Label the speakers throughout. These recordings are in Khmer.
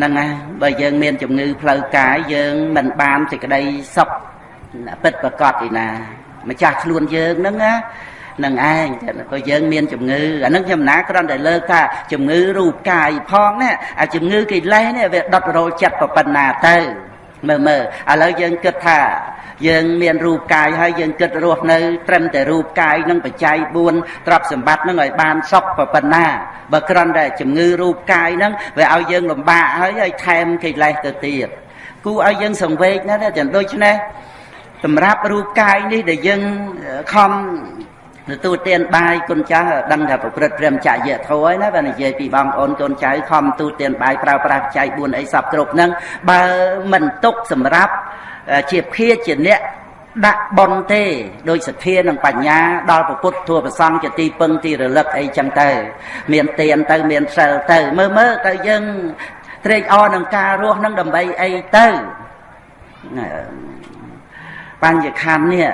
Speaker 1: ហ្នឹងណាបើយើងមានជំងឺផ្លូវកាយយើងមិនបានសេចក្តីសុខពិតប្រកបឯណា ម្ចាស់ខ្លួនយើងហ្នឹងណានឹងឯងក៏យើងមានជំងឺអានឹងខ្ញុំណាគ្រាន់តែលើកថាជំងឺរូបកាយផងណាអាជំងឺកិលេសនេះវាដុតរោលចិត្តប៉ុណ្ណាទៅ មើលមើលឥឡូវយើងគិតថា យើងមានរូបកាយហើយយើងគិតរស់នៅ ត្រឹមតែរូបកាយនឹងបច្ច័យ4ទ្រព្យសម្បត្តិនឹងឲ្យបានសុខប៉ុណ្ណាបើគ្រាន់តែជំងឺរូបកាយហ្នឹងវាឲ្យយើងលំបាកហើយឲ្យថែមកិលេសទៅទៀតគូឲ្យយើងសង្វេគណាចឹងដូច្នេះសម្រាប់រូបកាយនេះដែលយើងខំ ទទួលទានបាយគុណចាស់ដឹងថាប្រព្រឹត្តព្រមចរិយធម៌ហើយណាបើនិយាយពីបងប្អូនកូនចៅខំទទួលទានបាយប្រើប្រាស់បច្ច័យ4អីសពគ្រប់ហ្នឹងបើមិនទុកសម្រាប់ជាភាជាអ្នកដាក់បនទេដោយសទ្ធានិងបញ្ញាដល់ពុទ្ធធัวប្រសង្ឃជាទីពឹងទីរលឹកអីចឹងទៅ មានទានទៅមានសិលទៅ មើលមើលទៅយើងត្រេកអរនឹងការរស់នឹងដើម្បីអីទៅបញ្ញខណ្ឌនេះ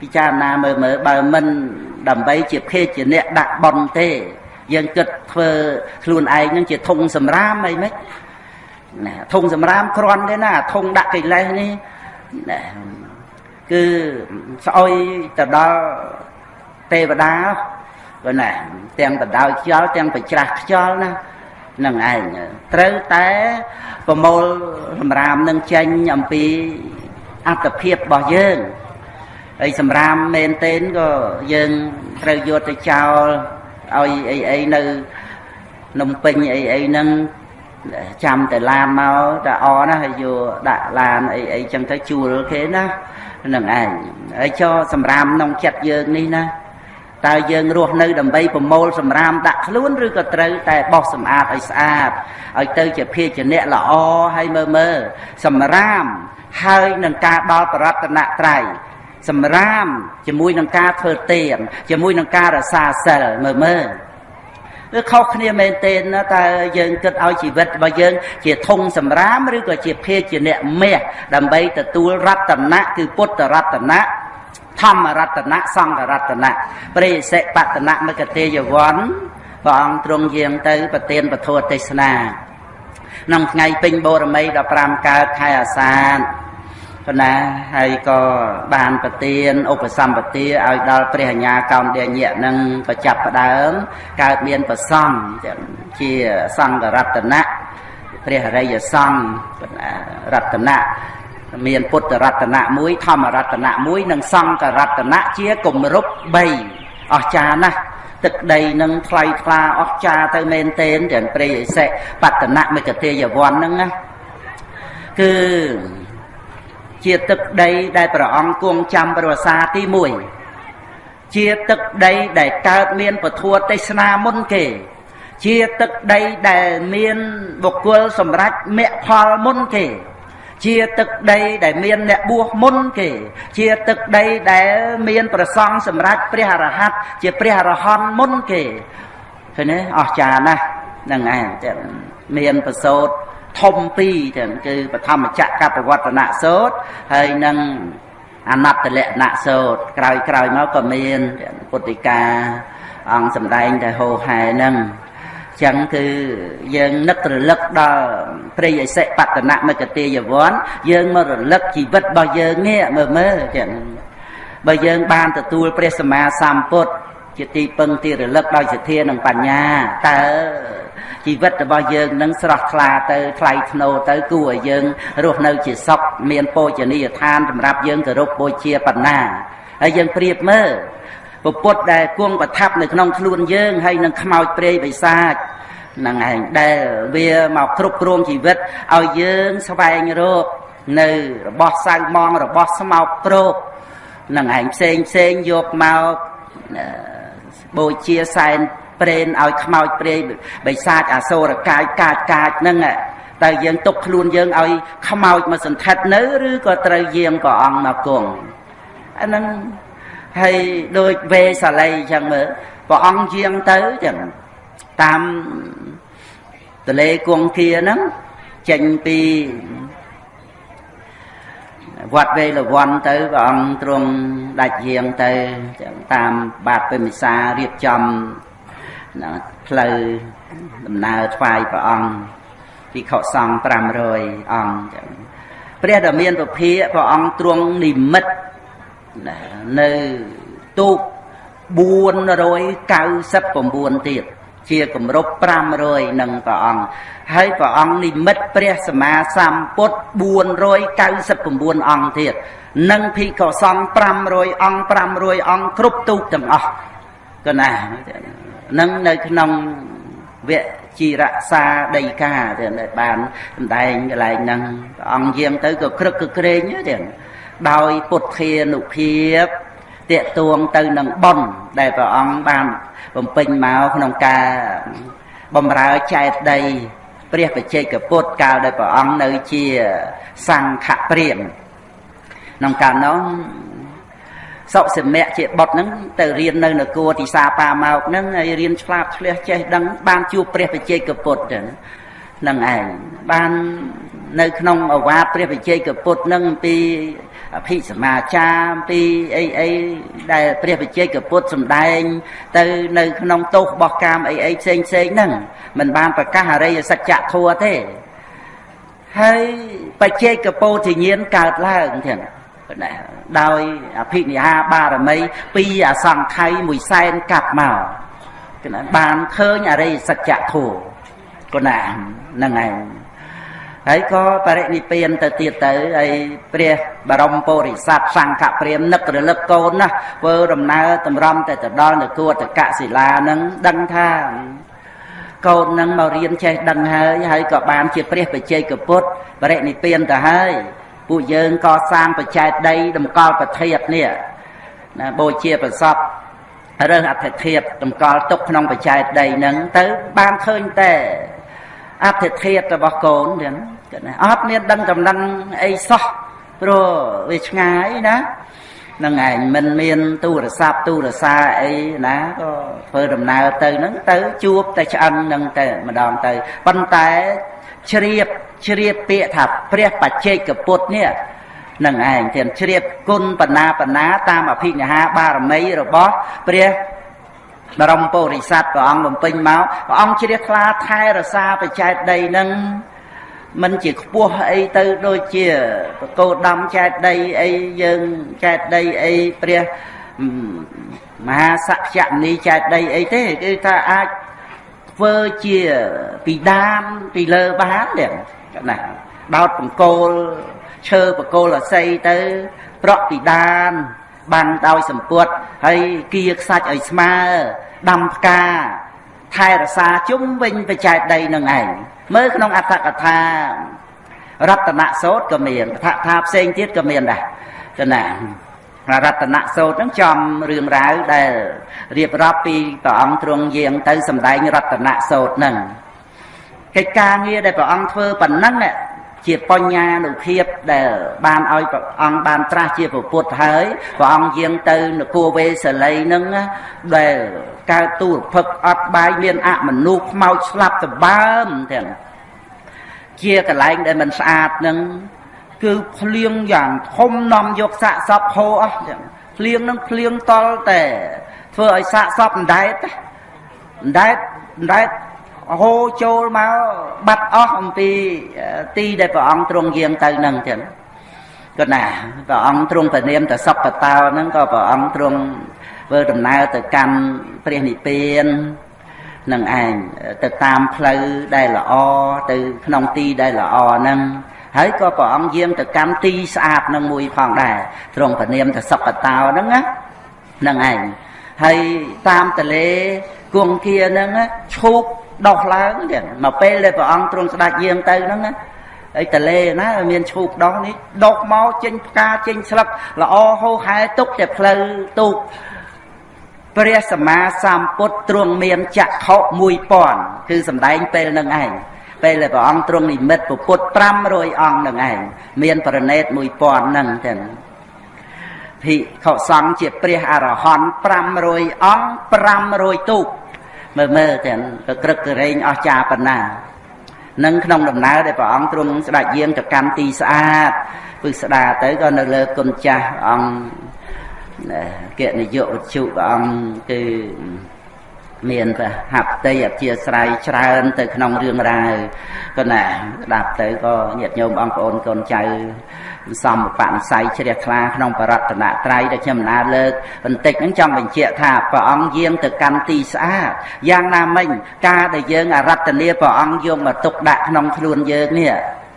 Speaker 1: ពិចារណាមើលមើលបើមិនដើម្បីជាភេទជាអ្នកដាក់បន់ទេ យើងគិតធ្វើខ្លួនឯងនឹងជាធុងសម្រាមអីមិនណាធុងសម្រាមគ្រាន់ទេណាធុងដាក់កិលេសនេះណាគឺស្អុយទៅដល់ទេវតាបើណាទាំងបដោយខ្យល់ទាំងបច្រាស់ខ្យល់ណានឹងឯងត្រូវតែប្រមូលសម្រាមនឹងចេញអំពីអត្តភាពរបស់យើង ហើយសម្រាមមែនទែនក៏យើងត្រូវយកទៅចោលឲ្យអីអីនៅនំពេញអីអីហ្នឹងចាំតែឡានមកតែអណាហើយយកដាក់ឡានអីអីចឹងទៅជួលគេណានឹងឯងហើយចោសម្រាមក្នុងចិត្តយើងនេះណាតើយើងរស់នៅដើម្បីប្រមូលសម្រាមដាក់ខ្លួនឬក៏ត្រូវតែបោសសម្អាតឲ្យស្អាតឲ្យទៅជាភាជនៈល្អហើយមើលមើលសម្រាមហើយនឹងការដល់បរតនត្រ័យ សម្រាមជាមួយនឹងការធ្វើទានជាមួយនឹងការរសាសិលមើលមើលវាខុសគ្នាមែនទែនណាតើយើងគិតឲ្យជីវិតរបស់យើង ជាធុងសម្រាមឬក៏ជាភេទជាអ្នកមាសដើម្បីទទួលរតនៈគឺពុទ្ធរតនៈធម្មរតនៈសង្ឃរតនៈព្រេសិបតនៈមកតេយវ័នព្រះអង្គទ្រង់យាងទៅប្រទានពធទេសនាក្នុងថ្ងៃពេញបូរមី15កើតខែអាសាឍ ប៉ុណ្ណាហើយក៏បានប្រទានឧបសម្បទាឲ្យដល់ព្រះអញ្ញាកោណ្ឌញ្ញៈនឹងប្រចាប់ផ្ដើមកើតមានប្រសំជាសង្ឃរតនៈព្រះអរិយសង្ឃរតនៈមានពុទ្ធរតនៈមួយធម្មរតនៈមួយនិងសង្ឃរតនៈជាគម្រប់3អស្ចារ្យណាស់ទឹកដីនឹងថ្លៃថ្លាអស្ចារ្យទៅមែនទែនទាំងព្រៃអិសិបតនៈមិកទេយវ័នហ្នឹងណាគឺ ជាទឹកដីដែលព្រះអង្គគង់ចាំប្រវសាទី1ជាទឹកដីដែលកើតមានពធទេសនាមុនគេ ជាទឹកដីដែលមានបុគ្គលសម្រេចមគ្គផលមុនគេជាទឹកដីដែលមានអ្នកបួសមុនគេ ជាទឹកដីដែលមានប្រសង់សម្រាប់ព្រះអរហន្តជាព្រះអរហន្តមុនគេឃើញទេអស្ចារ្យណាស់ហ្នឹងឯងមានប្រសូត ធំពីរទាំងគឺបឋមចក្រកបវត្តនៈសោតហើយនឹងអនត្តលក្ខណៈសោតក្រោយក្រោយមកក៏មានពុទ្ធិកាអង្គសម្ដែងតែហោហែហ្នឹងចឹងគឺយើងនឹករលឹកដល់ព្រៃអសិបតនមិកទេយវ័នយើងមករលឹកជីវិតរបស់យើងនេះមើលមើលចឹងបើយើងបានទទួលព្រះសម្មាសម្ពុទ្ធជាទីពឹងទីរលឹកដោយសទ្ធានិងបញ្ញាតើ ជីវិតរបស់យើងនឹងស្រស់ថ្លាទៅថ្លៃថ្នូរទៅគួរឲ្យយើងរស់នៅជាសុខមានពោជនីយដ្ឋានសម្រាប់យើងគោរពបូជាបណ្ណាហើយយើងប្រៀបមើលពពុទ្ធដែលគង់ប្រថាប់នៅក្នុងខ្លួនយើងហើយនឹងខ្មោចព្រៃបិសាចនឹងឯងដែលវាមកគ្រប់គ្រងជីវិតឲ្យយើងស្វែងរកនៅរបស់សៅម៉ងរបស់ស្មោកគ្រោកនឹងឯងផ្សេងផ្សេងយកមកបូជាសែន ព្រេនឲ្យខ្មោចព្រៃបិសាចអសូរកាយកាចកាចហ្នឹងតើយើងទុកខ្លួនយើងឲ្យខ្មោចមកសន្ធិដ្ឋនៅឬក៏ត្រូវយាងព្រះអង្គមកគង់អាហ្នឹងហើយដូចវេសាលីអញ្ចឹងមើលព្រះអង្គយាងទៅចឹងតាមទលេគង្គាហ្នឹងចេញពីវត្តវេលវ័នទៅព្រះអង្គទ្រង់ដាច់យាងទៅតាមបាតពេមិសារៀបចំ ផ្លូវដំណើរថ្វាយព្រះអង្គភិក្ខុសង្ឃ500អង្គចឹងព្រះដ៏មានពភាកព្រះអង្គទ្រង់និមិត្តនៅទូក499ទៀតជាគម្រប់500នឹងព្រះអង្គហើយព្រះអង្គនិមិត្តព្រះសម្មាសម្ពុទ្ធ499អង្គទៀតនិងភិក្ខុសង្ឃ500អង្គ500អង្គគ្រប់ទូកទាំងអស់ក៏ណា នឹងនៅក្នុងវគ្គជីរក្សាដីកាទៅបានសម្ដែងកន្លែងហ្នឹងព្រះអង្គយាងទៅក៏ក្រឹកក៏ក្រែងទៅដោយពុទ្ធានុភាពតេតួងទៅនឹងប៉ុនដែលព្រះអង្គបានបំពេញមកក្នុងការបំរើចែកដី ព្រះបច្ចេកពុទ្ធកាលដែលព្រះអង្គនៅជាសង្ឃព្រាមក្នុងកាលនោះ សុសិមៈជាបុត្រហ្នឹងទៅរៀននៅនគរទីសាប៉ាម៉ោកហ្នឹងហើយរៀនឆ្លាតឆ្លះចេះដឹងបានជួបព្រះបច្ចេកពុទ្ធហ្នឹងឯងបាននៅក្នុងអវាទព្រះបច្ចេកពុទ្ធហ្នឹងពីអភិសមាចារពីអីអីដែលព្រះបច្ចេកពុទ្ធសម្ដែង ទៅនៅក្នុងទោសរបស់កាមអីអីផ្សេងផ្សេងហ្នឹងมันបានប្រកាសអរិយសច្ចធម៌ទេហើយបច្ចេកពោធិញ្ញាណកើតឡើងទាំង ដោយអភិនិហាបារមីពីអសង្ខ័យមួយសែនកាប់មកណាបានឃើញអរិយសច្ចធัวគណាហ្នឹងឯងហើយក៏បរិនិព្វានទៅទៀតទៅហើយព្រះបរមពុរិស័ទសង្ឃព្រាមនឹករលឹកកូនណាធ្វើដំណើរតម្រំទៅទៅដល់នគរតកសិលានឹងដឹងថាកូននឹងមករៀនចេះដឹងហើយហើយក៏បានជាព្រះបច្ចេកពុទ្ធបរិនិព្វានទៅហើយ ពួកយើងក៏សាងបច្ច័យដីតម្កល់ប្រធាតនេះណាបូជាប្រសពរើសអធិធិធតម្កល់ទុកក្នុងបច្ច័យដីហ្នឹងទៅបានឃើញតែអធិធិរបស់កូនទៀតណាអត់មានដឹងចំណឹងអីសោះព្រោះវាឆ្ងាយណានឹងឯងមិនមានទូរស័ព្ទទូរសាអីណាក៏ធ្វើដំណើរទៅហ្នឹងទៅជួបតែឆ្អឹងហ្នឹងទៅម្ដងទៅប៉ុន្តែ ជ្រាបជ្រាបពាក្យថាព្រះបច្ចេកពុទ្ធនេះនឹងឯងទាំងជ្រាបគុណបណាបណាតាមអភិនិហាបារមីរបស់ព្រះបរមពុរិស័ទព្រះអង្គបំពេញមកព្រះអង្គជ្រះថ្លាថែរក្សាបច្ច័យដីនឹងមិនជាខ្ពស់អីទៅដូចជាបកោដំចែកដីអីយើងចែកដីអីព្រះមហាសក្យនីចែកដីអីទេគឺថាអាច ធ្វើជាពីដានពីលើបានទេណាដោតបង្គោលឈើបង្គោលអស័យទៅ ប្រក់ពីដានបានដោយសម្ពុតហើយគៀខ្សាច់ឲ្យស្មើដាំផ្កាថែរក្សាជុំវិញបច្ច័យដីនឹងឯងមើលក្នុងអត្ថកថារតនសោតក៏មានកថាថាផ្សេងទៀតក៏មានដែរចំណា រតនសោតហ្នឹងចំរឿងរ៉ាវដែលរៀបរាប់ពីព្រះអង្គទ្រង់យាងទៅសម្ដែងរតនសោតហ្នឹងកិច្ចការងារដែលព្រះអង្គធ្វើប៉ុណ្ណឹងជាបញ្ញានុភាពដែលបានឲ្យព្រះអង្គបានត្រាស់ជាពុទ្ធហើយព្រះអង្គយាងទៅនគរវេសលីនឹងដែលកើតទូរភឹកអត់បាយមានអមនុខ្មោចស្លាប់តបើមទាំងជាកន្លែងដែលមិនស្អាតនឹង គឺភ្លៀងយ៉ាងធំនាំយកសាកសពហូរអស់ទាំងភ្លៀងនឹងភ្លៀងតល់តែធ្វើឲ្យសាកសពអណ្ដែតអណ្ដែតអណ្ដែតហូរចូលមកបាត់អស់អំពីទីដែលព្រះអង្គទ្រង់យាងទៅនឹងទៀតក៏ណាព្រះអង្គទ្រង់ព្រះនាមតសុបតោហ្នឹងក៏ព្រះអង្គទ្រង់ធ្វើដំណើរទៅកាន់ព្រះនិព្វាននឹងឯងទៅតាមផ្លូវដែលល្អទៅក្នុងទីដែលល្អហ្នឹង ហើយក៏ព្រះអង្គយាងទៅកម្មទីស្អាតនឹងមួយផងដែរទ្រង់ព្រះនាមតសុបតោហ្នឹងណានឹងឯងហើយតាមតលេគង្គាហ្នឹងឈូកដោះឡើងទៀតមកពេលដែលព្រះអង្គទ្រង់ស្ដេចយាងទៅហ្នឹងណាអីតលេណាមានឈូកដោះនេះដុកមកចេញផ្កាចេញស្លឹកល្អហូរហែទុកតែផ្លូវទូកព្រះសម្មាសម្ពុទ្ធទ្រង់មានចក្ខុ1000គឺសំដែងពេលនឹងឯង ពេលដែលព្រះអង្គទ្រង់និមិត្តពុទ្ធ500អង្គនឹងឯងមានប្រណេត1000នឹងទាំងភិក្ខុសង្ឃជាព្រះអរហន្ត500អង្គ500ទូកមើលមើលទាំងក៏ក្រឹកក្រែងអស់ចាប៉ុណ្ណានឹងក្នុងដំណើរដែលព្រះអង្គទ្រង់ស្ដេចយាងទៅកាន់ទីស្អាតពឹកស្ដាទៅក៏នៅលើគុណចាស់អង្គគណយុវជុព្រះអង្គគឺ មានប្រហັບតីអធិស្ស្រ័យច្រើន ទៅក្នុងរឿងរ៉ាវក៏ណាស្ដាប់ទៅក៏ញាតិញោមបងប្អូនកូនចៅសំបនិស័យជ្រះថ្លាក្នុងបរតនត្រ័យដែលខ្ញុំណាលើកបន្តិចហ្នឹងចង់បញ្ជាក់ថាព្រះអង្គយាងទៅកាន់ទីស្អាតយ៉ាងណាមិញការដែលយើងអរតនាព្រះអង្គយកមកទុកដាក់ក្នុងខ្លួនយើងនេះ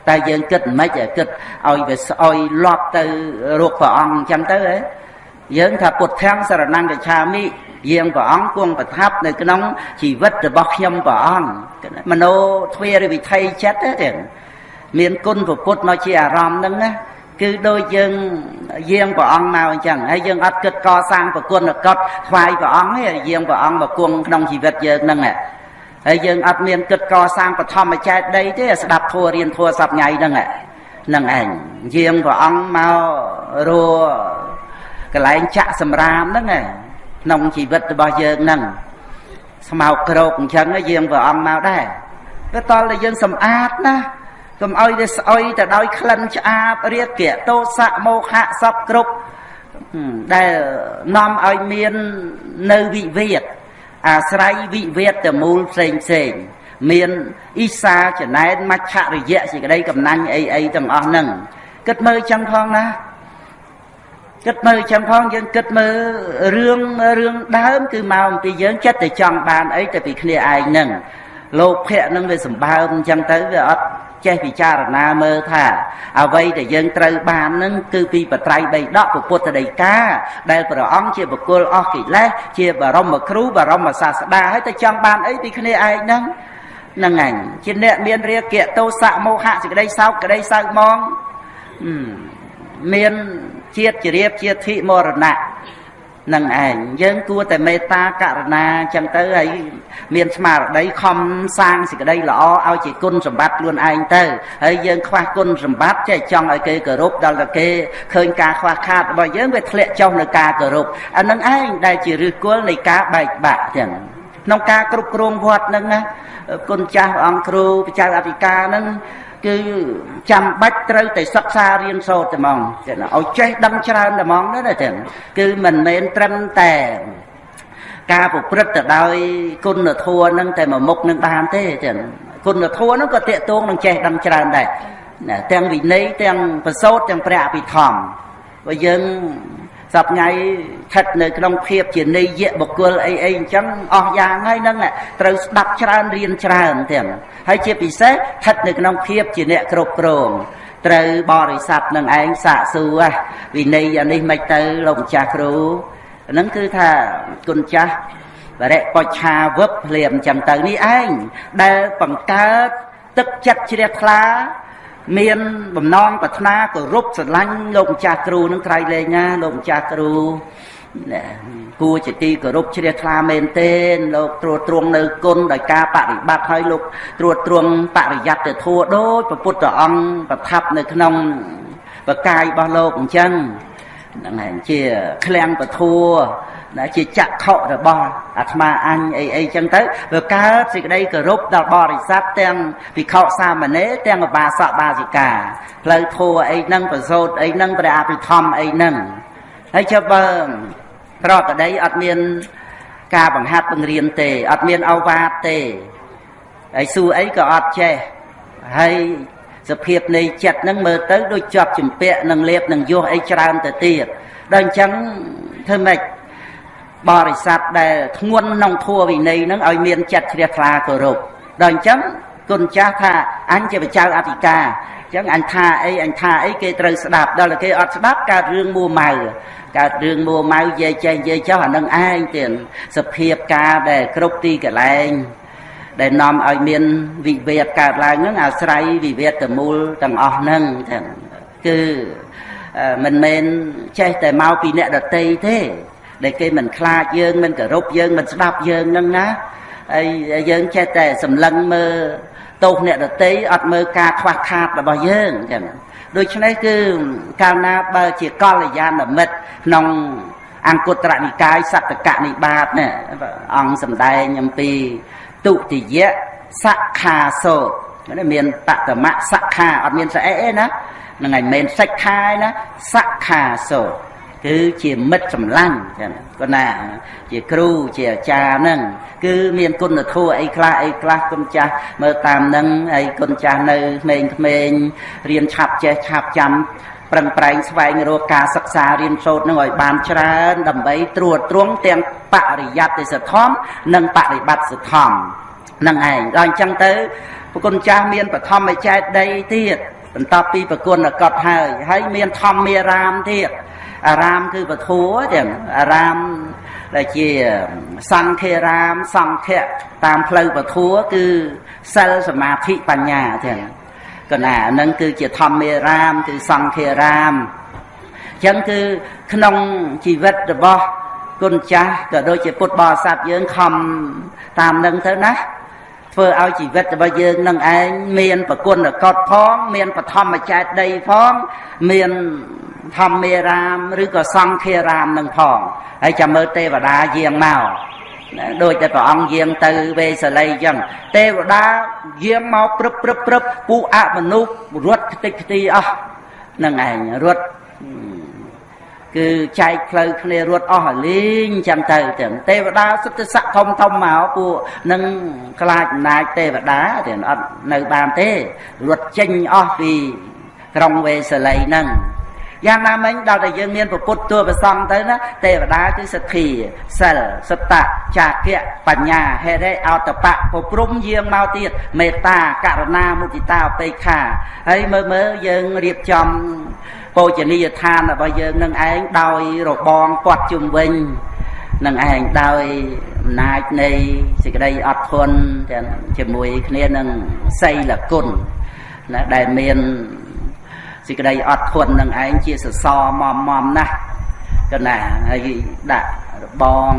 Speaker 1: តែយើងគិតមិនខ្មិចគិតឲ្យវាស្អុយលាប់ទៅរកព្រះអង្គអញ្ចឹងទៅហ៎យើងថាពុទ្ធំសរណង្កឆាមិ យាងព្រះអង្គគង់ប្រថាប់នៅក្នុងជីវិតរបស់ខ្ញុំព្រះអង្គមโนទ្វារវិថីចិត្តទេមានគុណពុទ្ធមកជាអារម្មណ៍ហ្នឹងណាគឺដូចយើងយាងព្រះអង្គមកអញ្ចឹងហើយយើងអត់គិតកសាងប្រគុណកត់ថ្វាយព្រះអង្គទេយាងព្រះអង្គមកគង់ក្នុងជីវិតយើងហ្នឹងហើយយើងអត់មានគិតកសាងបឋមចេតដីទេស្ដាប់ធัวរៀនធัวសប្ងៃហ្នឹងហ្នឹងឯងយាងព្រះអង្គមករកន្លែងចាក់សម្រាមហ្នឹងឯង ក្នុងជីវិតរបស់យើងហ្នឹងស្មោកក្រោកអញ្ចឹងយើងព្រះអង្គមកដែរទៅតល់តែយើងសម្អាតណាកុំឲ្យវាស្អុយទៅដោយក្លិនឆ្អាបរាគៈទោសៈមោហៈសពគ្រប់ដែលនាំឲ្យមាននៅវិវាទអាស្រ័យវិវាទទៅមូលផ្សេងផ្សេងមានអ៊ីសាចំណែនមច្ឆរិយៈសេចក្តីកំណាញ់អីអីទាំងអស់ហ្នឹងគិតមើលចឹងផងណា គិតមើលចឹងផងយើងគិតមើលរឿងរឿងដើមគឺមកអំពីយើងចិត្តតែចង់បានអីទៅពីគ្នាឯងហ្នឹងលោកភៈនឹងវាសម្បើមអញ្ចឹងទៅវាអត់ចេះពិចារណាមើលថា អ្វីដែលយើងត្រូវបាននឹងគឺពីបត្រៃបីដកពុទ្ធដីកាដែលព្រះអង្គជាបុគ្គលអស់កិលេសជាបរមគ្រូបរមសាស្តាហើយទៅចង់បានអីពីគ្នាឯងហ្នឹងហ្នឹងឯងជាអ្នកមានរាគៈទោសៈមោហៈសេចក្តីសោកក្តីសៅហ្មងមាន ជាតិជ្រាបជាធិមរណៈនឹងឯងយើងគួរតែមេត្តាករុណាអញ្ចឹងទៅហើយមានស្មារតីខំសាងសេចក្តីល្អឲ្យជាគុណសម្បត្តិខ្លួនឯងទៅហើយយើងខ្វះគុណសម្បត្តិចេះចង់ឲ្យគេគោរពដល់តែគេឃើញការខ្វះខាតរបស់យើងវាធ្លាក់ចុះនៅការគោរពអានឹងឯងដែលជាឫសគល់នៃការបែកបាក់ចឹងក្នុងការគ្រប់គ្រងវត្តនឹងណាគុណចាស់អង្គគ្រូបច្ចៅអធិការនឹង គឺចាំបាច់ត្រូវតែសិក្សារៀនសូត្រតែហ្មងចឹងឲ្យចេះដឹងច្រើនតែហ្មងណាចឹងគឺមិនមែនត្រឹមតែការប្រព្រឹត្តទៅដោយគុណធម៌នឹងតែមួយមុខនឹងបានទេចឹងគុណធម៌នឹងក៏តេតងនឹងចេះដឹងច្រើនដែរទាំងវិន័យទាំងប្រសូតទាំងព្រះអភិធម្មបើយើង សប្ងៃស្ថិតនៅក្នុងភាពជានិយៈបុគ្គលអីអីអញ្ចឹងអស់យ៉ាងហើយនឹងត្រូវស្ដាប់ច្រើនរៀនច្រើនទាំងហើយជាពិសេសស្ថិតនៅក្នុងភាពជាអ្នកគ្រប់គ្រងត្រូវបរិស័ទនឹងឯងសាកសួរវិន័យអានេះមិនទៅលោកម្ចាស់គ្រូហ្នឹងគឺថាគុណចាស់បរិបច្ឆាវឹបភ្លាមចឹងទៅនេះឯងដែលបង្កើតទឹកចិត្តជ្រះថ្លា មានបំណងប្រាថ្នាគោរពស្រឡាញ់លោកម្ចាស់គ្រូនឹងត្រៃលែងណាលោកម្ចាស់គ្រូគួរជាទីគោរពជ្រះថ្លាមែនទែនលោកត្រួតត្រងនៅគុណដោយការបប្រតិបត្តិឲ្យលោកត្រួតត្រងបរិយ័តទៅធัวដូចព្រះពុទ្ធអង្គប្រថាប់នៅក្នុងបកាយរបស់លោកអញ្ចឹងហ្នឹងហើយជាឃ្លាំងពធัว ណាជាចក្ខុរបស់អាត្មាអញអីអីចឹងទៅវាកើតសេចក្តីគោរពដល់បរិស័ទទាំងភិក្ខុសាមណេរទាំងឧបាសកបាសិកាផ្លូវធัวអីហ្នឹងប្រសូតអីហ្នឹងព្រះអភិធម្មអីហ្នឹងហើយចុះបើប្រកដីអត់មានការបង្ហាត់បង្រៀនទេអត់មានអវាទទេហើយសួរអីក៏អត់ចេះហើយសភាពនៃចិត្តហ្នឹងមើលទៅដូចជាប់ជំពាក់នឹងលៀបនឹងយោះអីច្រើនទៅទៀតដល់អញ្ចឹងធ្វើម៉េច បរិស័ទដែលធ្ងន់ក្នុងធัวវិន័យហ្នឹងឲ្យមានចិត្តជ្រះថ្លាគោរពដល់អញ្ចឹងគុណចាស់ថាអញជាបច្ចៅអធិការអញ្ចឹងអញថាអីអញថាអីគេត្រូវស្ដាប់ដល់តែគេអត់ស្ដាប់កើតរឿងមួម៉ៅកើតរឿងមួម៉ៅនិយាយចេះនិយាយចោះអានឹងឯងទៀតសភាពការដែលគ្រប់ទីកន្លែងដែលនាំឲ្យមានវិវាទកើតឡើងហ្នឹងអាស្រ័យវិវាទទៅមូលទាំងអស់ហ្នឹងចឹងគឺមិនមែនចេះតែមកពីអ្នកដតីទេ ដែលគេមិនខ្លាចយើងមិនគោរពយើងមិនស្ដាប់យើងនឹងណាហើយយើងចេះតែសម្លឹងមើលទោសអ្នកដតីអត់មើលការខ្វះខាតរបស់យើងចឹងដូច្នេះគឺកាលណាបើជាកល្យាណមិត្តក្នុងអង្គត្រនិកាយសត្តកនិបាតនេះអង្គសម្ដែងអំពីទុតិយៈសខាសោនេះមានបតមៈសខាអត់មានស្អែកទេណាហ្នឹងហើយមិនសិក្ខាឯណាសខាសោ គឺជាមិត្តសម្លាញ់ចឹងគាត់ណា ជាគ្រូជាអាចារ្យហ្នឹងគឺមានគុណធម៌អីខ្លះអីខ្លះគុណចាស់មើលតាមហ្នឹងហើយគុណចាស់នៅក្មេងក្មេងរៀនឆាប់ចេះឆាប់ចាំប្រឹងប្រែងស្វែងរកការសិក្សារៀនសូត្រនឹងឲ្យបានច្រើន ដើម្បីត្រួតត្រងទាំងបរិយត្តិសធម្មនិងបរិបត្តិសធម្មនឹងឯងដល់អញ្ចឹងទៅប្រគុណចាស់មានបឋមចេតដីទៀតបន្ទាប់ពីប្រគុណកត់ហើយហើយមានធម្មារាមទៀត អារាមគឺពធัวទាំងអារាមដែលជាសង្ឃេរាមសង្ឃៈតាមផ្លូវពធัวគឺសិលសមាធិបញ្ញាទាំងកណានឹងគឺជាធម្មារាមគឺសង្ឃេរាមអញ្ចឹងគឺក្នុងជីវិតរបស់គុណចាស់ក៏ដូចជាពុទ្ធបរិស័ទយើងខំតាមនឹងទៅណា ធ្វើឲ្យជីវិតរបស់យើងនឹងឯងមានប្រគុណកតផង មានបឋមចេតដីផងមានធម្មារាមឬក៏សង្ឃារាមនឹងផងហើយចាំមើលទេវតាយាងមកដូចតែព្រះអង្គយាងទៅវេសលីអញ្ចឹងទេវតាយាងមកព្រឹបព្រឹបព្រឹបពួកអមនុស្សរត់ខ្ទេចខ្ទីអស់នឹងឯងរត់ គឺចែកផ្លូវគ្នារត់អស់ឲ្យលេងចាំទៅទាំងទេវតាសុទ្ធតែស័កធំធំមកពួកនឹងខ្លាចអំណាចទេវតាទាំងអត់នៅបានទេរត់ចេញអស់ពីក្រុងវេសលីហ្នឹងយ៉ាងណាមិញដល់តែយើងមានពុទ្ធតួប្រសងទៅណាទេវតាគឺសទ្ធាសិលសត្តចាគៈបញ្ញាហេរិអតបៈពព្រំយាងមកទៀតមេត្តាករុណាមុទិតាអបេខាហើយមើលមើលយើងរៀបចំ ពោជនីយដ្ឋានរបស់យើងនឹងឯងដោយរបងពាត់ជុំវិញនឹងឯងដោយអំណាចនៃសេចក្តីអត់ធន់ទាំងជាមួយគ្នានឹងសីលគុណណាដែលមានសេចក្តីអត់ធន់នឹងឯងជាសសរមមមណាស់កណាហើយដាក់របង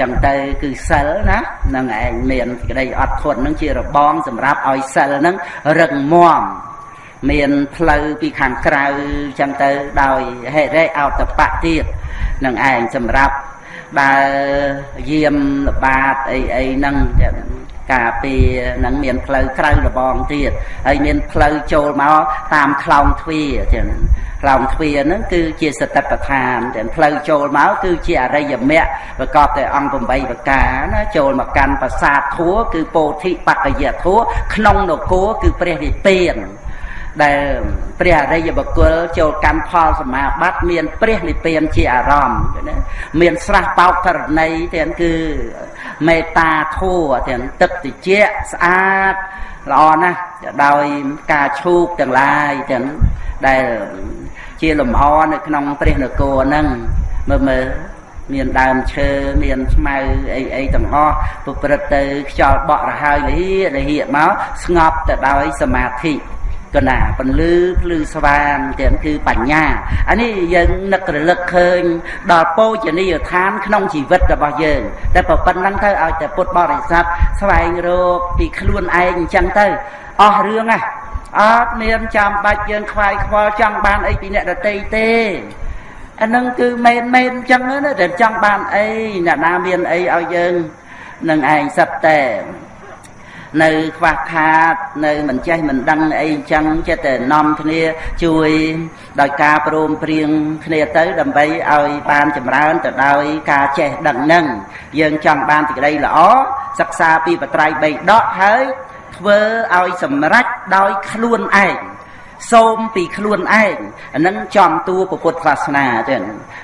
Speaker 1: ចឹងទៅគឺសិលណានឹងឯងមានសេចក្តីអត់ធន់នឹងជារបងសម្រាប់ឲ្យសិលនឹងរឹងមាំ មានផ្លូវពីខាងក្រៅចឹងទៅដោយហេរិអោតបៈទៀតនឹងឯងសម្រាប់ដើរយាមល្បាតអីអីហ្នឹងការពារនឹងមានផ្លូវក្រៅរបងទៀតហើយមានផ្លូវចូលមកតាមខ្លោងទ្វារចឹងខ្លោងទ្វារហ្នឹងគឺជាសតិប្បដ្ឋានទាំងផ្លូវចូលមកគឺជាអរិយមគ្គប្រកបដោយអង្គ8ប្រការណាចូលមកកាន់ប្រាសាទធัวគឺពោធិបក្កយធัวក្នុងនគរគឺព្រះនិព្វាន ដែលព្រះអរិយបុគ្គលចូលកម្មផលសមាបត្តិមានព្រះនិព្វានជាអារម្មណ៍ណាមានស្រះបោកធរណីទាំងគឺមេត្តាធัวទាំងទឹកតិចស្អាតល្អណាស់ដោយការឈូកទាំងឡាយទាំងដែលជាលំអនៅក្នុងព្រះនគរហ្នឹងមើលមើលមានដើមឈើមានស្មៅអីអីទាំងអស់ប្រព្រឹត្តទៅខ្យល់បក់រហើយលិលិមកស្ងប់ទៅដោយសមាធិ កណាពន្លឺភ្លឺស្វាងទាំងគឺបញ្ញាអានេះយើងនឹករលឹកឃើញដល់ពោជនីយដ្ឋានក្នុងជីវិតរបស់យើងតែប៉ុណ្្នឹងទៅឲ្យតែពុទ្ធបរិស័ទស្វែងរកពីខ្លួនឯងអញ្ចឹងទៅអស់រឿងហ่ะអត់មានចាំបាច់យើងខ្វាយខ្វល់ចង់បានអីពីអ្នកដតីទេអានឹងគឺមែនមែនអញ្ចឹងណាតែចង់បានអីអ្នកណាមានអីឲ្យយើងនឹងឯងសិតតែ នៅខ្វះខាត នៅមិនចេះមិនដឹងអីអញ្ចឹងចិត្តតែនាំគ្នាជួយដោយការព្រមព្រៀងគ្នាទៅ ដើម្បីឲ្យបានចម្រើនទៅដោយការចេះដឹងនឹងយើងចង់បានសេចក្តីល្អសិក្សាពីបត្រៃបីដកហើយធ្វើឲ្យសម្រេចដោយខ្លួនឯងសូមពីខ្លួនឯងអានឹងចំតួពុទ្ធសាសនាចឹង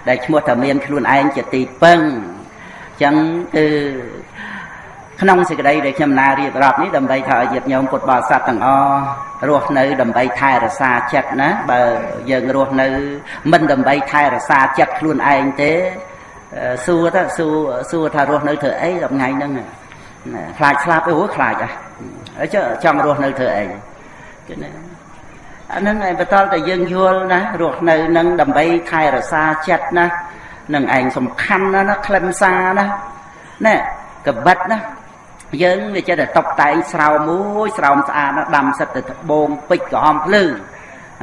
Speaker 1: ដែលឈ្មោះថាមានខ្លួនឯងជាទីពឹងចឹងគឺ ក្នុងសេចក្តីដែលខ្ញុំណារៀបរាប់នេះដើម្បីថាឲ្យញាតិញោមពុទ្ធបរិស័ទទាំងអស់រស់នៅដើម្បីថែរក្សាចិត្តណាបើយើងរស់នៅ មិនដើម្បីថែរក្សាចិត្តខ្លួនឯងទេសួរទៅសួរសួរថារស់នៅធ្វើអីថ្ងៃហ្នឹងខ្លាចស្លាប់អូខ្លាចអើចចង់រស់នៅធ្វើអីគឺណាអាហ្នឹងឯងបន្តតែយើងយល់ណារស់នៅនឹងដើម្បីថែរក្សាចិត្តណានឹងឯងសំខាន់ណាណាខ្លឹមសារណាណែកបិតណា យើងវាចេះតែតបតែងស្រោមមួយស្រោមស្អាតដាំសិតទៅត្បូងពេជ្រក្រហមភ្លឺ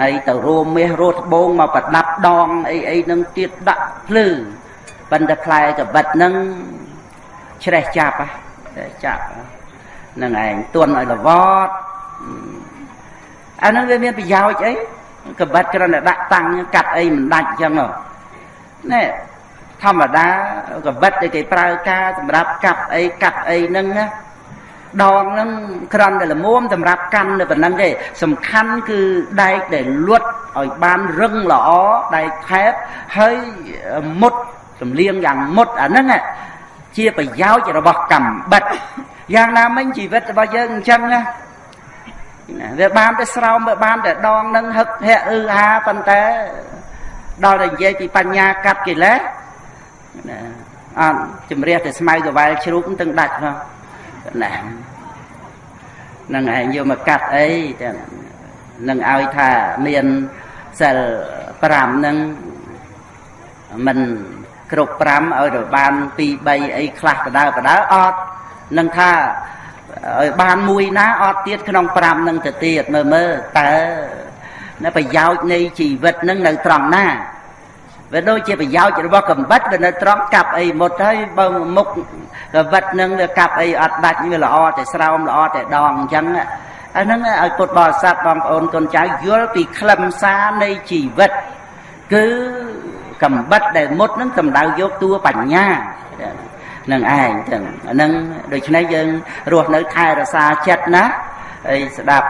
Speaker 1: ហើយទៅរួមមាសរស់ត្បូងមកប្រដាប់ដងអីអីនឹងទៀតដាក់ភ្លឺប៉ុន្តែផ្លែកបិតនឹងច្រេះចាប់ច្រេះចាប់នឹងឯងទន់ឲ្យលវតអានឹងវាមានប្រយោជន៍អីកបិតគ្រាន់តែដាក់តាំងកាត់អីមិនដាច់អញ្ចឹងនេះ ធម្មតាកបិតដែលគេប្រើការសម្រាប់កាប់អីកាប់អីហ្នឹងណាដងហ្នឹងក្រាន់តែល្មមសម្រាប់កាន់នៅប៉ុណ្ណឹងទេសំខាន់គឺដែកដែលលួតឲ្យបានរឹងល្អដែកថែបហើយមុតសំលៀងយ៉ាងមុតអាហ្នឹងជាប្រយោជន៍របស់កម្មបិតយ៉ាងណាមិញជីវិតរបស់យើងអញ្ចឹងណាវាបានតែស្រោមវាបានតែដងនឹងហឹកហែអឺហាប៉ុន្តែដល់តែនិយាយពីបញ្ញាកាត់កិលេស ណាអត់ជំរះតែស្មៅកវែលជ្រូកទាំងដាច់ផងណានឹងឯងយកមកកាត់អីទាំងនឹងឲ្យថាមានសិល5នឹងមិនគ្រប់5ឲ្យទៅបាន2 3អីខ្លះបដៅបដៅអត់នឹងថាឲ្យបានមួយណាអត់ទៀតក្នុង5នឹងទៅទៀតមើលមើលតើនៅប្រយោជន៍នៃជីវិតនឹងនៅត្រង់ណា វាដូចជាប្រយោជន៍របស់កំបិតវានៅត្រង់កាប់អីមុតហើយបើមុខកំបិតនឹងវាកាប់អីអត់ដាច់វាល្អតែស្រោមល្អតែដងអញ្ចឹងអាហ្នឹងឲ្យពុទ្ធបរិស័ទបងប្អូនកូនចៅយល់ពីខ្លឹមសារនៃជីវិត គឺកំបិតដែលមុតនឹងសម្ដៅយកតួបញ្ញានឹងឯងចឹងអាហ្នឹងដូច្នេះយើងរស់នៅថែរក្សាចិត្តណាហើយស្ដាប់